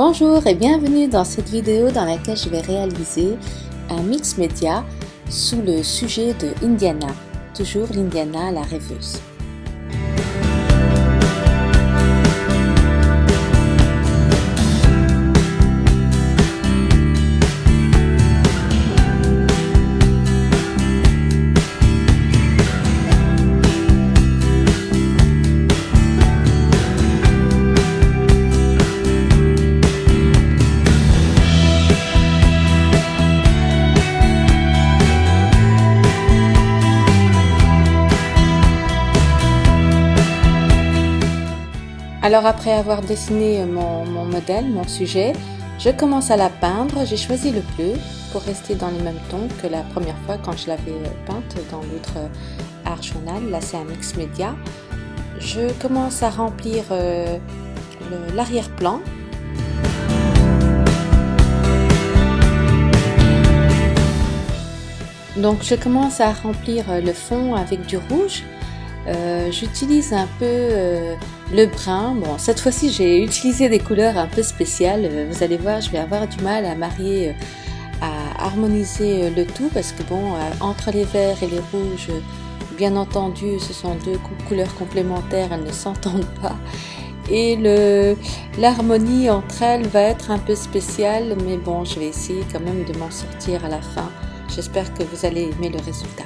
Bonjour et bienvenue dans cette vidéo dans laquelle je vais réaliser un mix média sous le sujet de Indiana, toujours l'Indiana la rêveuse. Alors après avoir dessiné mon, modèle, mon sujet, je commence à la peindre. J'ai choisi le bleu pour rester dans les mêmes tons que la première fois quand je l'avais peinte dans l'autre art journal. Là c'est un mix média. Je commence à remplir euh, l'arrière-plan Donc je commence à remplir le fond avec du rouge. Euh, j'utilise un peu euh, le brun. Bon, cette fois-ci, j'ai utilisé des couleurs un peu spéciales. Euh, vous allez voir, je vais avoir du mal à marier, à harmoniser le tout parce que bon, entre les verts et les rouges, bien entendu, ce sont deux couleurs complémentaires, elles ne s'entendent pas. Et l'harmonie entre elles va être un peu spéciale, mais bon, je vais essayer quand même de m'en sortir à la fin. J'espère que vous allez aimer le résultat.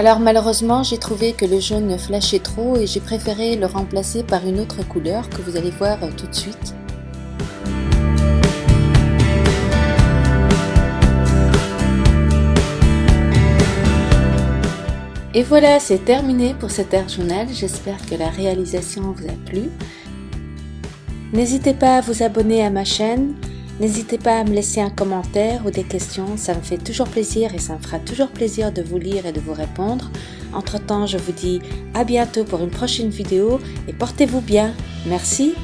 Alors malheureusement, j'ai trouvé que le jaune flashait trop et j'ai préféré le remplacer par une autre couleur que vous allez voir tout de suite. Et voilà, c'est terminé pour cet air journal. J'espère que la réalisation vous a plu. N'hésitez pas à vous abonner à ma chaîne. N'hésitez pas à me laisser un commentaire ou des questions. Ça me fait toujours plaisir et ça me fera toujours plaisir de vous lire et de vous répondre. Entre temps, je vous dis à bientôt pour une prochaine vidéo et portez-vous bien. Merci.